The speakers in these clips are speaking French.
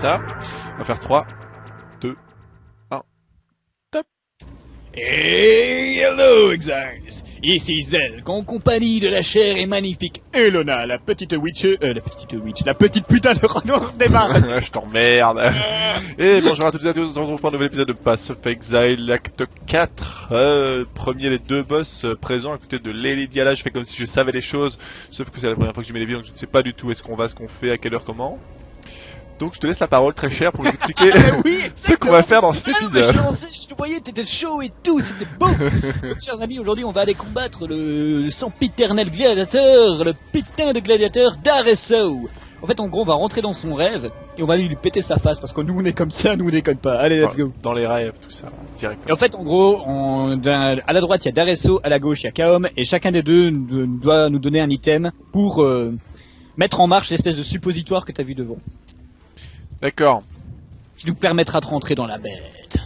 ça. On va faire 3, 2, 1, top. Hello, Exiles Ici Zelk, en compagnie de la chère et magnifique Elona, la petite witch... Euh, la petite witch, la petite putain de renard des mares Je t'emmerde. et bonjour à toutes et à tous, on se retrouve pour un nouvel épisode de Pass of Exile, acte 4. Euh, premier, les deux boss euh, présents à côté de Lady Diala. Je fais comme si je savais les choses, sauf que c'est la première fois que je mets les vidéos, donc je ne sais pas du tout est-ce qu'on va, ce qu'on fait, à quelle heure, comment. Donc je te laisse la parole très chère pour nous expliquer Oui, ce qu'on va faire dans cet Ah, épisode. je, lançais, je te voyais, t'étais chaud et tout, c'était beau Donc, chers amis, aujourd'hui on va aller combattre le, le sempiternel gladiateur, le putain de gladiateur d'Aresso En fait, en gros, on va rentrer dans son rêve et on va lui péter sa face parce que nous on est comme ça, nous on déconne pas. Allez, let's go Dans les rêves, tout ça, Et directement. en fait, en gros, on- à la droite, il y a Daresso, à la gauche, il y a Kaom, et chacun des deux doit nous donner un item pour euh, mettre en marche l'espèce de suppositoire que t'as vu devant, D'accord. qui nous permettra de rentrer dans la bête.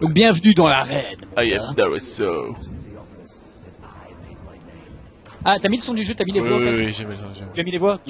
Donc bienvenue dans l'arène. mon I am Darusso. Ah, t'as mis le son du jeu, t'as mis les Oui, voix en oui, fait oui, j'ai mis ça, j'ai- Tu as mis les voix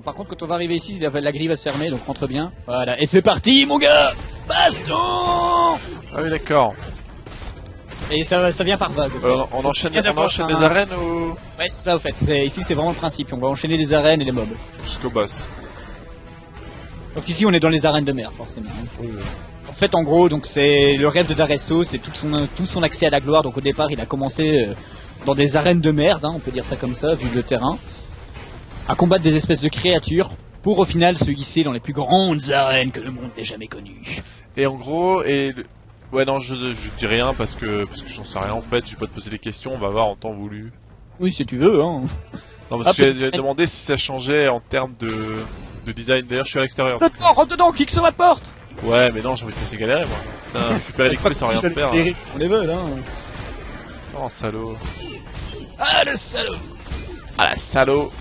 Bon, par contre, quand on va arriver ici, la, la grille va se fermer, donc rentre bien. Voilà, et c'est parti, mon gars Baston Ah oui, d'accord. Et ça, ça vient par vague. Euh, on enchaîne, on enchaîne un- arènes ou? Ouais, c'est ça, au fait. Ici, c'est vraiment le principe. On va enchaîner les arènes et les mobs. jusqu'au boss Donc ici, on est dans les arènes de mer, forcément. En fait, en gros, donc c'est le rêve de Daresso, c'est tout son tout son accès à la gloire. Donc au départ, il a commencé euh, dans des arènes de merde, hein, on peut dire ça comme ça, vu le terrain, à combattre des espèces de créatures pour au final se hisser dans les plus grandes arènes que le monde ait jamais connues. Et en gros, et le- ouais non, je, je dis rien parce que parce que j'en sais rien en fait. Je vais pas te poser des questions. On va voir en temps voulu. Oui, si tu veux. Hein. Non, Ah, parce que j'ai peut-être. demandé si ça changeait en termes de de design. D'ailleurs, je suis à l'extérieur. Rentre dedans, rentre dedans, kick sur ma porte. Ouais, mais non, j'ai envie de te laisser galérer moi. Putain, récupérer clés sans rien faire. hein. On les veut, hein. Oh salaud. Ah le salaud. Ah la salaud.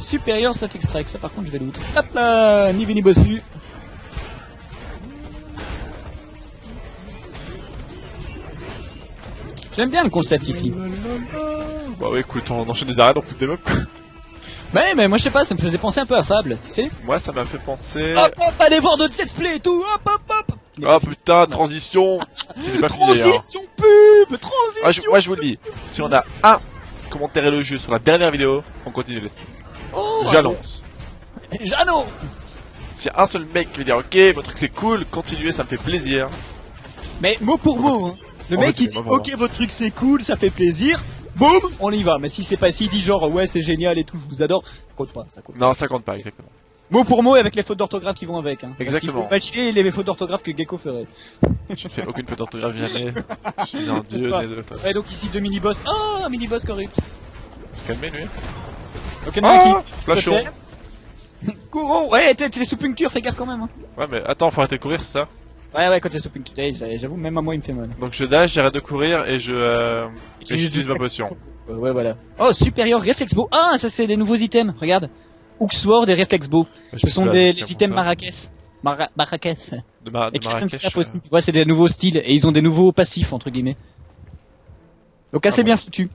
Supérieur cet extrait, ça par contre je vais l'outre. Hop là, ni vu ni bossu. J'aime bien le concept ici. Bah ouais, écoute, on enchaîne des arènes, on fout des mobs. Ouais, mais moi je sais pas, ça me faisait penser un peu à Fable, tu sais. Moi, ça m'a fait penser. Hop hop, allez voir d'autres let's play et tout, hop hop hop. Oh putain, transition. Transition pub, transition. Ah, je- moi, je vous le dis. Si on a un commentaire et le jeu sur la dernière vidéo, on continue les Oh, J'annonce. Jeannot. S'il y a un seul mec qui veut dire ok, votre truc c'est cool, continuez, ça me fait plaisir. Mais mot pour mot, hein. Le On mec il dit ok votre truc c'est cool, ça fait plaisir. Boum, on y va. Mais si c'est pas s'il dit genre ouais c'est génial et tout, je vous adore, ça compte pas, ça compte. Non, ça compte pas, exactement. Mot pour mot et avec les fautes d'orthographe qui vont avec. Hein. Parce Exactement. qu'il faut imaginer les fautes d'orthographe que Gecko ferait. Je ne fais aucune faute d'orthographe jamais. Je suis un dieu Ouais, donc ici deux mini-boss. Oh, un mini-boss correct. Calmez lui. Ok, Ah, qui flashon. Courons Ouais, t'es sous puncture, fais gaffe quand même. Hein. Ouais, mais attends, faut arrêter de courir, c'est ça? Ouais, ouais, quand t'es sous puncture, j'avoue, même à moi il me fait mal. Donc je dash, j'arrête de courir et je. Euh... Et j'utilise ma potion. Ouais, ouais, voilà. Oh, supérieur réflexe bow. Ah, ça c'est des nouveaux items, regarde. Hooksword et réflexe bow. Je Ce sont des les items. Marrakech. Mara Marrakech. De, Mar Et de Marrakech. Staff euh, aussi. Tu vois, c'est des nouveaux styles et ils ont des nouveaux passifs, entre guillemets. Donc assez Ah bon. bien foutu.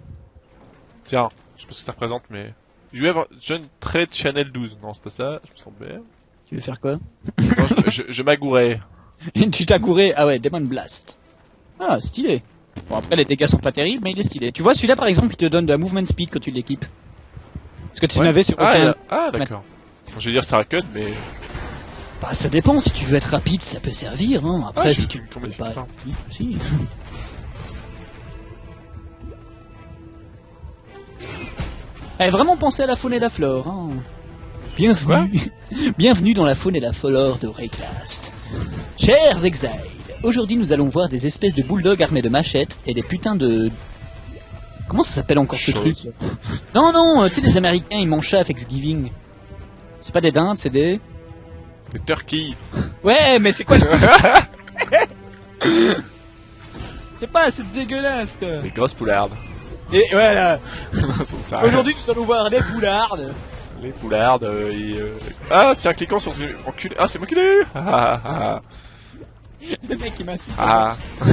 Tiens, je sais pas ce que ça représente, mais. You have John Trade Channel 12. Non, c'est pas ça, je me sens bien. Tu veux faire quoi? Non, je, je, je m'agourais. tu couré Ah ouais, Demon Blast. Ah, stylé. Bon, après, les dégâts sont pas terribles, mais il est stylé. Tu vois, celui-là, par exemple, il te donne de la movement speed quand tu l'équipes. Parce que tu Ouais. n'avais sur Ah, aucun... ah d'accord. Je vais dire ça cut, mais. Bah, ça dépend. Si tu veux être rapide, ça peut servir. Hein. Après, Ah, je si tu veux complètement pas... si. Eh, vraiment penser à la faune et la flore. Hein. Bienvenue, bienvenue dans la faune et la flore de Raycast. Chers exiles, aujourd'hui nous allons voir des espèces de bulldogs armés de machettes et des putains de... Comment ça s'appelle encore ce truc Non, non, euh, tu sais les Américains ils mangent ça à Thanksgiving. C'est pas des dindes, c'est des... Le turkey. Ouais, mais c'est quoi le... C'est pas, c'est dégueulasse quoi. Les grosses poulardes. Et voilà. Aujourd'hui, nous allons voir des poulardes. Les poulardes, euh, et, euh, Ah, tiens, cliquant sur enculé. Ah, c'est moi qui l'ai eu Ah, ah, Le mec qui m'insulte. ah.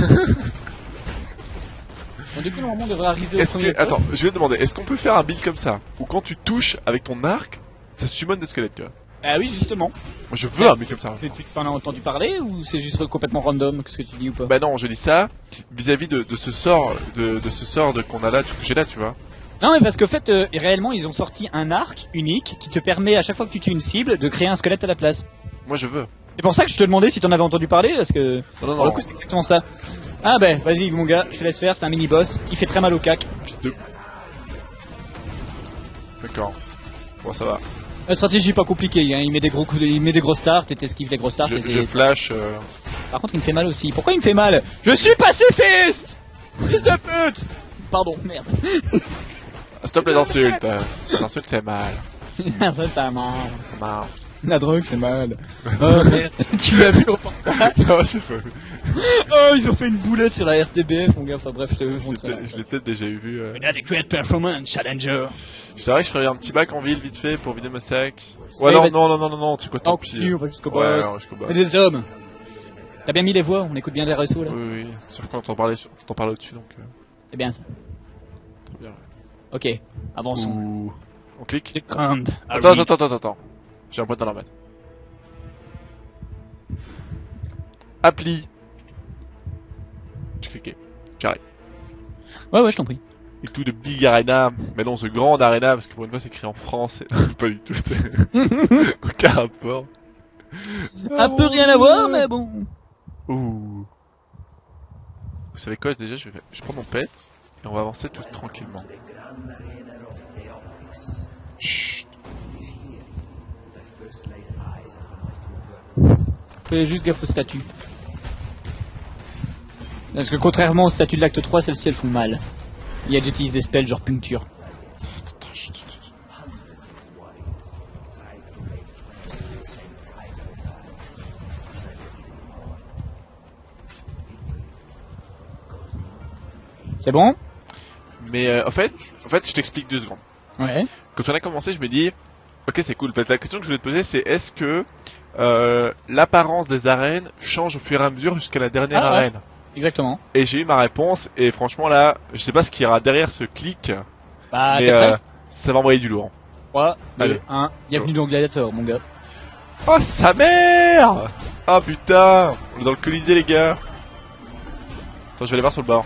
Bon, du coup, normalement, on devrait arriver au Est-ce premier que... Attends, je vais te demander, est-ce qu'on peut faire un build comme ça Où quand tu touches avec ton arc, ça summon des squelettes, tu vois Ah oui, justement. Moi, je veux un build comme ça. Tu t'en as entendu parler ou c'est juste complètement random ce que tu dis ou pas Bah non, je dis ça vis-à-vis de, de ce sort, de, de ce sort de qu'on a là, que j'ai là, tu vois. Non, mais parce qu'en fait, euh, réellement, ils ont sorti un arc unique qui te permet à chaque fois que tu tues une cible de créer un squelette à la place. Moi, je veux. C'est pour ça que je te demandais si t'en avais entendu parler parce que Non, non, pour le coup, c'est exactement ça. Ah ben, vas-y mon gars, je te laisse faire, c'est un mini boss, il fait très mal au cac. D'accord. Bon, ça va. La stratégie pas compliquée, hein. il met des gros coups, de- il met des gros starts et t'esquives des gros starts. Je, et c'est- je flash... euh, Par contre, il me fait mal aussi. Pourquoi il me fait mal? Je suis pacifiste Fils de pute Pardon, merde. ah, Stop les insultes. euh. Les insultes, c'est mal. Ça, c'est mal. Ça marche. La drogue, c'est mal. Oh merde, tu l'as vu au portail non, c'est faux. Oh, ils ont fait une boulette sur la RTBF, mon gars. Enfin bref, je te Je l'ai peut-être- je l'ai peut-être déjà vu. Euh. Inadequate performance, challenger. Je dirais que je ferais un petit bac en ville vite fait pour vider ma sac. Ouais, non, non, non, non, non, non, tu quoi, tant pis. on va jusqu'au Ouais, boss. ouais, des hommes. T'as bien mis les voix, on écoute bien les réseaux là. Oui, oui, oui. Sauf quand on parlait, on parlait au-dessus, donc. Euh, C'est bien ça. très bien. Ok, avançons. Ouh. On clique. The Grand. Attends, attends, attends, attends, attends. J'ai un point à la remettre. Appli. J'ai cliqué. Ouais, ouais, je t'en prie. Et tout de Big Arena. Mais non, ce grand Arena, parce que pour une fois c'est écrit en français. pas du tout. Aucun rapport. Un peu rien à voir, mais bon. Ouh. Vous savez quoi, déjà, je, vais... je prends mon pet et on va avancer tout tranquillement. Chut. Fais juste gaffe aux statues. Parce que contrairement aux statues de l'acte 3, celles-ci elles font mal. Il y a j'utilise des spells genre puncture. C'est bon? Mais euh, en fait, en fait, je t'explique deux secondes. Ouais. Quand on a commencé, je me dis, ok, c'est cool. La question que je voulais te poser, c'est est-ce que euh, l'apparence des arènes change au fur et à mesure jusqu'à la dernière Ah ouais. Exactement. Et j'ai eu ma réponse. Et franchement, là, je sais pas ce qu'il y aura derrière ce clic, Bah, mais euh, ça va envoyer du lourd. 3, 2, allez. 1. Bienvenue dans Gladiator, mon gars. Oh sa mère Ah putain On est dans le colisée les gars Attends je vais aller voir sur le bord.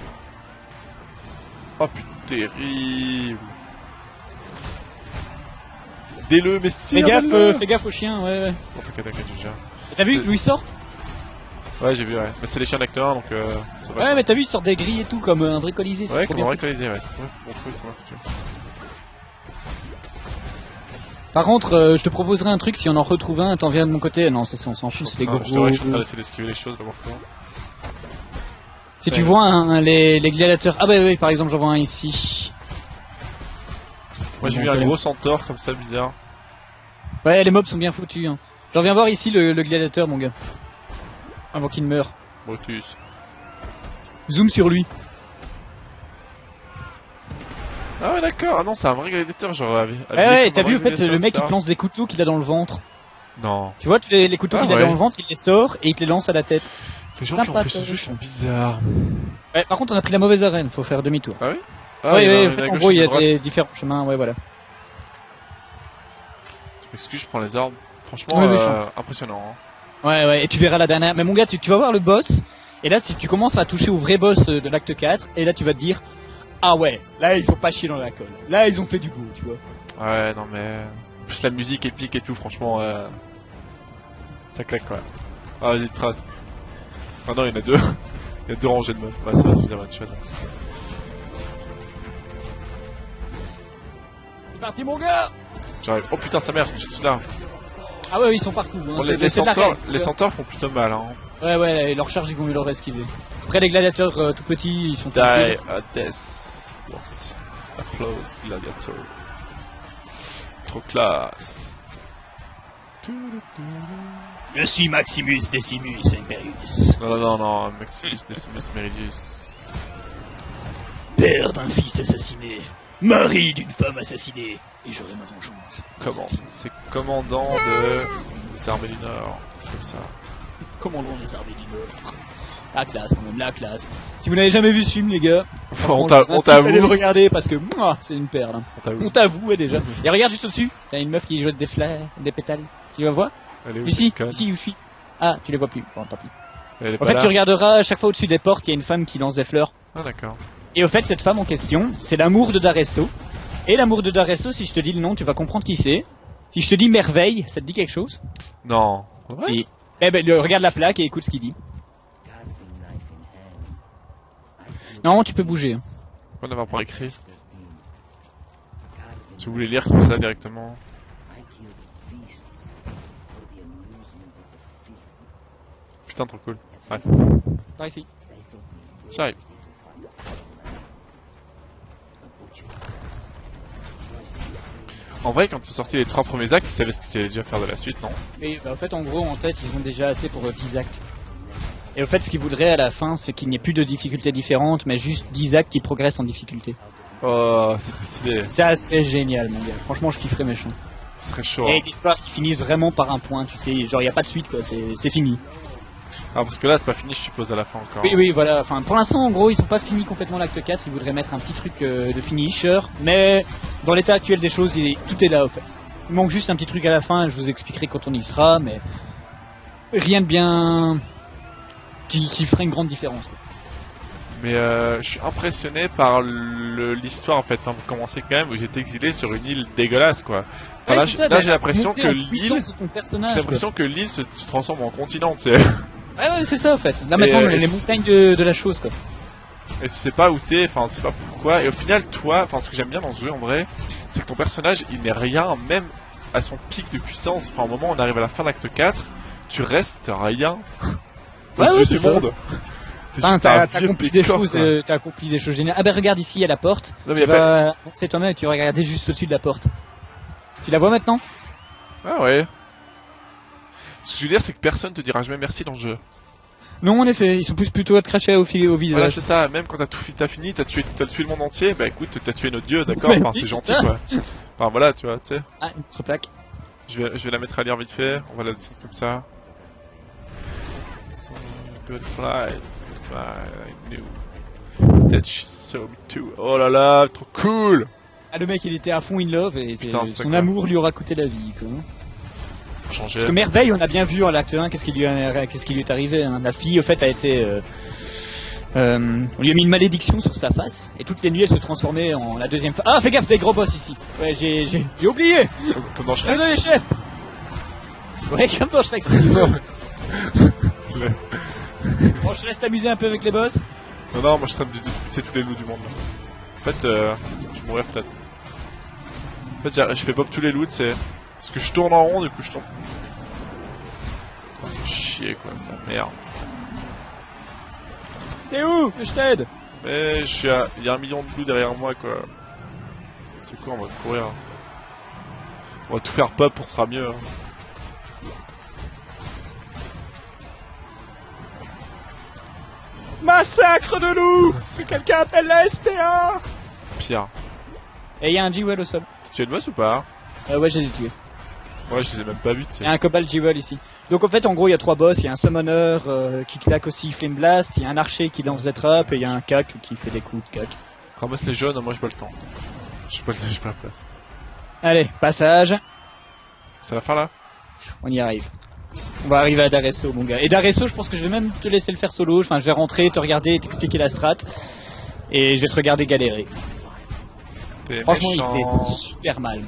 Oh putain terrible Dès-le mais si Fais gaffe, euh, fais gaffe aux chiens, ouais, ouais. Oh, t'inquiète t'inquiète je gère. Et T'as vu ils sortent Ouais j'ai vu ouais. Mais c'est les chiens d'acteur donc euh. Ouais, mais t'as vu, ils sortent des grilles et tout, comme euh, un vrai colisée. Ouais comme ouais. C'est vrai, bon bon truc. Par contre, euh, je te proposerai un truc si on en retrouve un, t'en viens de mon côté. Non, ça, c'est- on s'en fout, c'est des Ah, gros. Je devrais je suis en train d'essayer d'esquiver les choses d'abord. Si tu vois un, un- les, les gladiateurs. Ah bah oui, par exemple, j'en vois un ici. Moi j'ai vu un gros centaure comme ça bizarre. Ouais, les mobs sont bien foutus. Hein. J'en viens voir ici le, le gladiateur, mon gars. Avant qu'il meure. Brutus. Zoom sur lui. Ah ouais d'accord, ah non c'est un vrai gladiateur genre avec... Ouais, ouais, t'as vu, en fait, le mec, il lance des couteaux qu'il a dans le ventre. Non. Tu vois, les, les couteaux Ah, qu'il a ouais. dans le ventre, il les sort et il te les lance à la tête. Les gens qui ont fait ce jeu sont bizarres. Ouais, par contre, on a pris la mauvaise arène, faut faire demi-tour. Ah oui il y en en fait, gros, il y a droite. des différents chemins, ouais, voilà. Je m'excuse, je prends les armes. Franchement, euh, impressionnant. Hein. Ouais, ouais, et tu verras la dernière. Mais mon gars, tu, tu vas voir le boss, et là, si tu commences à toucher au vrai boss euh, de l'acte 4, et là, tu vas te dire, ah ouais, là, ils ont pas chié dans la colle. Là, ils ont fait du beau, tu vois. Ouais, non mais... En plus la musique épique et tout, franchement, euh... ça claque quoi. Ah vas-y, trace. Ah non, il y en a deux. il y a deux rangées de mobs. Ouais, ça va suffisamment de choses. C'est parti, mon gars J'arrive. Oh putain, sa mère, je suis là. Ah ouais, ils sont partout. hein, Bon, les, les centaures, les font plutôt mal, hein. Ouais, ouais, et leur charge, ils vont mieux leur esquiver. Après, les gladiateurs euh, tout petits, ils sont Die a death. Yes. Applause, gladiator. Trop classe. Je suis Maximus Decimus. Non, non, non, non, Maximus Decimus Meridius. Père d'un fils assassiné, mari d'une femme assassinée, et j'aurai ma vengeance. Comment C'est commandant de des armées du Nord, comme ça. Commandant des armées du Nord. La classe, quand même, la classe. Si vous n'avez jamais vu ce film, les gars, on à aller le t'avoue. regarder parce que c'est une perle. hein. On t'avoue. T'avoue déjà. Et regarde juste au-dessus, t'as une meuf qui jette des fleurs, des pétales. Tu la vois? Elle est où, Ici, ici où je suis. Ah, tu les vois plus. Bon, tant pis. En fait, là tu regarderas à chaque fois au-dessus des portes, il y a une femme qui lance des fleurs. Ah d'accord. Et au fait, cette femme en question, c'est l'amour de Daresso. Et l'amour de Daresso, si je te dis le nom, tu vas comprendre qui c'est. Si je te dis merveille, ça te dit quelque chose? Non. Si. Eh ben, le- regarde la plaque et écoute ce qu'il dit. Non, tu peux bouger. hein. On avait pas écrit. Si vous voulez lire comme ça directement. Putain, trop cool. Ouais, Par ici. j'arrive. En vrai, quand ils sont sortis les trois premiers actes, ils savaient ce qu'ils allaient déjà faire de la suite, non Et bah, en fait, en gros, en fait, ils ont déjà assez pour euh, 10 actes. Et au fait, ce qu'ils voudraient à la fin, c'est qu'il n'y ait plus de difficultés différentes, mais juste 10 actes qui progressent en difficulté. Oh, c'est stylé. Ça serait génial, mon gars. Franchement, je kifferais méchant. Ce serait chaud. Et hein. l'histoire qui finisse vraiment par un point, tu sais. Genre, il n'y a pas de suite, quoi. C'est fini. Ah, parce que là, c'est pas fini, je suppose, à la fin encore. Oui, oui, voilà. Enfin, pour l'instant, en gros, ils sont pas finis complètement l'acte 4. Ils voudraient mettre un petit truc euh, de finisher. Mais dans l'état actuel des choses, il est- tout est là, au fait. Il manque juste un petit truc à la fin. Je vous expliquerai quand on y sera, mais rien de bien qui, qui ferait une grande différence. quoi. Mais euh, je suis impressionné par l'histoire en fait, avant de commencer quand même, où j'étais exilé sur une île dégueulasse quoi. Enfin, Ouais, là, j'ai l'impression que l'île, j'ai l'impression que l'île se, se transforme en continent, tu sais. Ouais, ouais, c'est ça, en fait. Là, maintenant, euh, les montagnes de, de la chose, quoi. Et tu sais pas où t'es, enfin tu sais pas pourquoi. Et au final, toi, enfin ce que j'aime bien dans ce jeu en vrai, c'est que ton personnage il n'est rien, même à son pic de puissance. Enfin au moment où on arrive à la fin de l'acte 4, tu restes rien. Ouais, ouais, du ça. monde. T'es Enfin, juste un t'as accompli des choses, euh, t'as accompli des choses géniales. Ah ben regarde ici, il y a la porte. Non mais y a pas... c'est toi-même tu regarder juste au-dessus de la porte. Tu la vois maintenant? Ah ouais. Ce que je veux dire, c'est que personne te dira jamais merci dans le jeu. Non, en effet, ils sont plus plutôt à te cracher au, au Voilà, visage. c'est ça, même quand t'as tout fini, t'as tué, tué le monde entier, bah écoute, t'as tué notre dieu, d'accord? Ouais, Enfin, oui, c'est gentil, quoi. Enfin, voilà, tu vois, tu sais. ah, une autre plaque. Je vais, je vais la mettre à lire vite fait, on va la descendre comme ça. So butterflies, that's why I knew that she saw me too. Oh là là, trop cool Ah, le mec, il était à fond in love et Putain, son amour lui aura coûté la vie, quoi. Changer. Que Merveille, on a bien vu en l'acte 1 qu'est-ce qui lui, a- qu'est-ce qui lui est arrivé. hein. La fille, au fait, a été... euh, euh, on lui a mis une malédiction sur sa face et toutes les nuits elle se transformait en la deuxième fois. Ah fais gaffe des gros boss ici. Ouais j'ai j'ai j'ai oublié. Comme dans Shrek. Désolé chef. Ouais comme dans Shrek. bon je te laisse t'amuser un peu avec les boss. Non, non, moi je traîne de buter tous les loups du monde. Là. En fait, euh, je mourir peut-être. En fait, je fais pop tous les loups, c'est parce que je tourne en rond, du coup je tombe. Oh, chier quoi, ça merde. T'es où? Je t'aide Mais je suis à... Il y a un million de loups derrière moi quoi. C'est quoi, on va courir. On va tout faire pop, on sera mieux. hein. Massacre de loups Que quelqu'un appelle la SPA Pire. Et il y a un au sol. Tu es de boss ou pas? Euh, ouais je les ai tués. Ouais, je les ai même pas vus, Il y a un Cobalt G-Well ici. Donc en fait en gros il y a trois boss, il y a un Summoner euh, qui claque aussi Flame Blast, il y a un Archer qui lance des trappes et il y a un Cac qui fait des coups de cac. Ramasse les jaunes, moi j'ai pas le temps. J'ai pas, le- j'ai pas la place. Allez, passage, C'est la fin là? On y arrive. On va arriver à Daresso mon gars. Et Daresso je pense que je vais même te laisser le faire solo, enfin je vais rentrer, te regarder et t'expliquer la strat. Et je vais te regarder galérer. Franchement méchant. il fait super mal.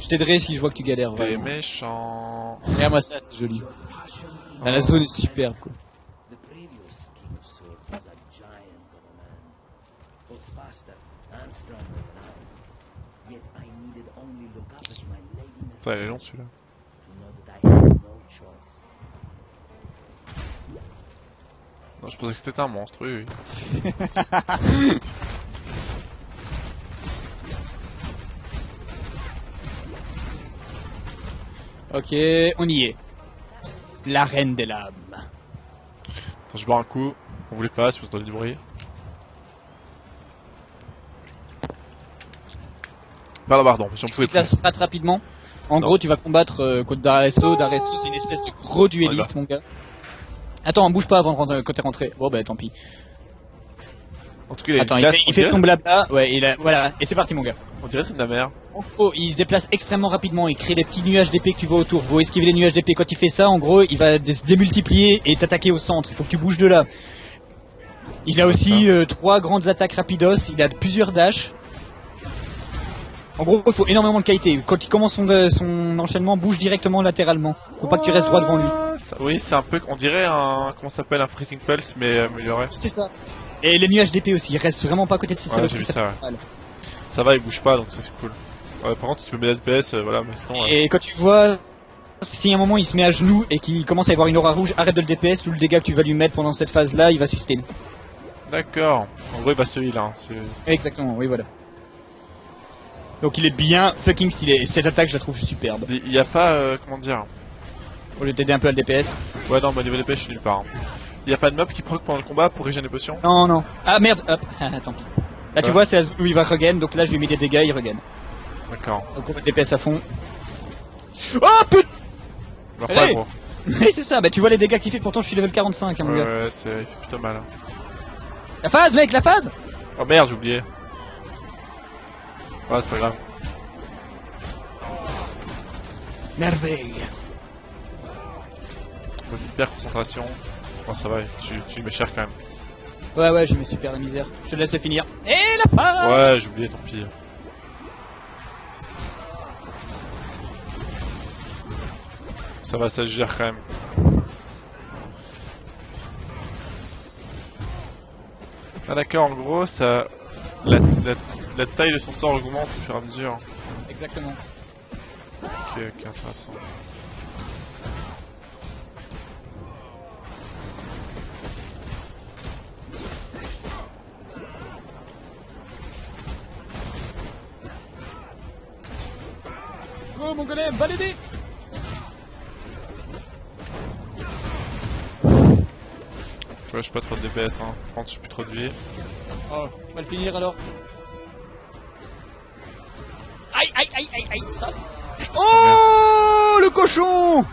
Je t'aiderai si je vois que tu galères T'es méchant. Regarde-moi ça, c'est joli. La zone est superbe quoi. The previous King of Swords was a giant of a man, both faster and stronger than I. Yet I needed only look up at my lady Putain, il est long celui-là. Non, je pensais que c'était un monstre, oui, oui. Ok, on y est. La reine des lames. Attends, je bois un coup. On voulait pas, si vous entendez du bruit. Pardon, j'en pouvais Je la plus. strat rapidement. En Non. gros, tu vas combattre euh, contre Daresso. Daresso, c'est une espèce de gros dueliste, mon gars. Attends, bouge pas avant de rentrer, quand t'es rentré. Bon, bah tant pis. En tout cas, il a Attends, une il classe, fait, il on fait son blabla. Ouais, il a, voilà. Et c'est parti, mon gars. On dirait une mère. Gros, il se déplace extrêmement rapidement, il crée des petits nuages d'épée que tu vois autour. Vous esquiver les nuages d'épée. Quand il fait ça, en gros, il va se démultiplier et t'attaquer au centre. Il faut que tu bouges de là. Il a aussi euh, trois grandes attaques rapidos, il a plusieurs dashs. En gros, il faut énormément de qualité. Quand il commence son, euh, son enchaînement, bouge directement latéralement. Faut pas que tu restes droit devant lui. Oui, c'est un peu, on dirait un, comment s'appelle, un freezing pulse, mais amélioré. C'est ça. Et les nuages d'épée aussi, il reste vraiment pas à côté de ses Ouais, ça. Ça va, il bouge pas, donc ça c'est cool. Ouais, par contre, tu peux mettre DPS, euh, voilà, mais sinon, euh, Et quand tu vois, si à un moment il se met à genoux et qu'il commence à y avoir une aura rouge, arrête de le DPS, tout le dégât que tu vas lui mettre pendant cette phase-là, il va sustain. D'accord. En gros, il va se heal, hein. Exactement, oui voilà. Donc il est bien fucking stylé. Cette attaque, je la trouve superbe. Il y a pas, euh, comment dire. Au lieu de t'aider un peu à le DPS. Ouais, non, bah, niveau DPS, je suis nulle part. hein. Il y a pas de mob qui proc pendant le combat pour régénérer des potions Non, non. Ah merde, hop, ah, tant pis. Là tu vois, c'est où il va regain, donc là je lui mets des dégâts, il regain. D'accord. Donc on va DPS à fond. Oh putain Allez. pas gros. Oui c'est ça, bah tu vois les dégâts qu'il fait, pourtant je suis level 45 hein, mon Ouais, gars. ouais, c'est, plutôt mal. hein. La phase mec, la phase Oh merde, j'ai oublié. Ouais, c'est pas grave. Merveille. Hyper concentration. Bon, ça va, tu, tu mets cher quand même. Ouais ouais, je mets super la misère. Je te laisse le finir. Et la phase Ouais, j'ai oublié, tant pis. Ça va, gère quand même. Ah d'accord, en gros, ça... La, la, la taille de son sort augmente au fur et à mesure. Exactement. Ok, ok, intéressant. Oh mon golem, va je suis pas trop de DPS, hein. Par contre, je suis plus trop de vie. Oh, on va le finir alors. Aïe aïe aïe aïe aïe ça. Oh le cochon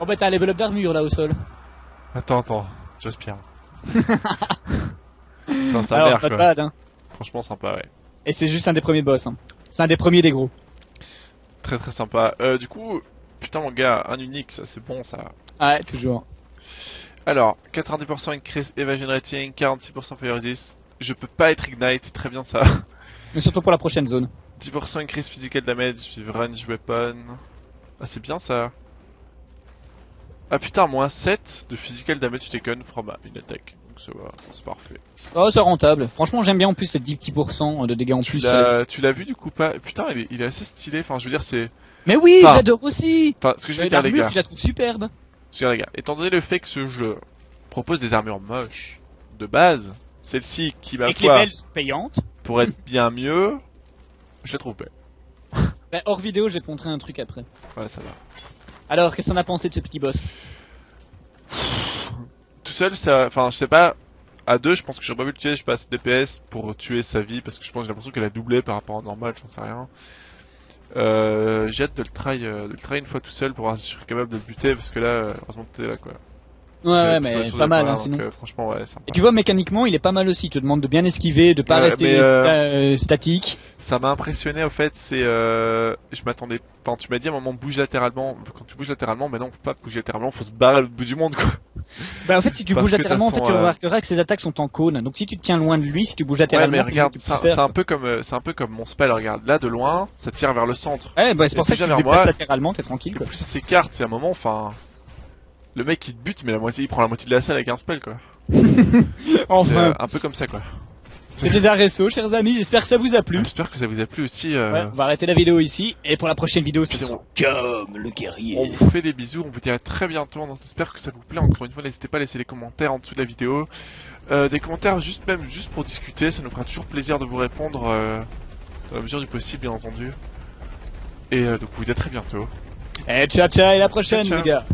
Oh bah t'as un level up d'armure là au sol. Attends, attends, j'aspire. Putain, ça a Alors l'air, quoi. bad hein. Franchement, sympa, ouais. Et c'est juste un des premiers boss hein. C'est un des premiers des gros. Très très sympa. Euh, du coup, putain, mon gars, un unique, ça c'est bon, ça. Ouais toujours. Alors, 90% increase evasion rating, 46% fire resist. Je peux pas être ignite, c'est très bien ça. Mais surtout pour la prochaine zone. 10% increase physical damage range weapon. Ah, c'est bien ça. Ah putain, moins 7 de physical damage taken from une attaque. Donc ça va, c'est parfait. Oh c'est rentable. Franchement j'aime bien en plus les 10 petits pourcents de dégâts en Tu plus. l'as, tu l'as vu du coup pas? Putain, il est, il est assez stylé. Enfin, je veux dire, c'est. Mais oui, Enfin, j'adore aussi. Enfin, ce que je veux Euh, dire, les gars. tu la trouves superbe. Dire, les gars. Étant donné le fait que ce jeu propose des armures moches de base, celle-ci qui ma Et que les foi belles sont payantes. pour être bien mieux, je la trouve belle. Bah, hors vidéo je vais te montrer un truc après. Ouais, ça va. Alors qu'est-ce qu'on a pensé de ce petit boss? Tout seul, ça, enfin, je sais pas. À deux, je pense que j'aurais pas pu le tuer. Je passe DPS pour tuer sa vie parce que je pense que j'ai l'impression qu'elle a doublé par rapport à normal. J'en sais rien. Euh, j'ai hâte de le try, euh, de le try une fois tout seul pour voir si je suis capable de le buter parce que là, euh, heureusement que t'es là quoi. Ouais ouais mais pas mal hein, sinon. euh, franchement, ouais, sympa. Et tu vois mécaniquement il est pas mal aussi, il te demande de bien esquiver, de pas Ouais, rester euh, sta- euh, statique. Ça m'a impressionné au fait, c'est euh, je m'attendais enfin, tu m'as dit à un moment bouge latéralement, quand tu bouges latéralement, mais non, faut pas bouger latéralement, faut se barrer à l'autre bout du monde quoi. Bah en fait si tu parce bouges latéralement en fait tu remarqueras que ses attaques sont en cône. Donc si tu te tiens loin de lui, si tu bouges Ouais, latéralement, mais regarde, c'est un, peu comme c'est un peu comme mon spell, regarde, là de loin, ça tire vers le centre. Ouais bah c'est pour ça que tu te vers moi, latéralement, t'es tranquille quoi. ça s'écarte, c'est un moment, enfin le mec il te bute mais la moitié il prend la moitié de la salle avec un spell quoi. C'est, Enfin, euh, un peu comme ça quoi. c'était Daresso chers amis, j'espère que ça vous a plu. J'espère que ça vous a plu aussi. euh, Ouais, on va arrêter la vidéo ici et pour la prochaine vidéo on- comme le guerrier. On vous fait des bisous, on vous dit à très bientôt, on espère que ça vous plaît. Encore une fois, n'hésitez pas à laisser les commentaires en dessous de la vidéo. Euh, des commentaires juste même juste pour discuter, ça nous fera toujours plaisir de vous répondre euh, dans la mesure du possible, bien entendu. Et euh, donc, on vous dit à très bientôt. Et ciao ciao et à la prochaine Ciao, ciao. les gars.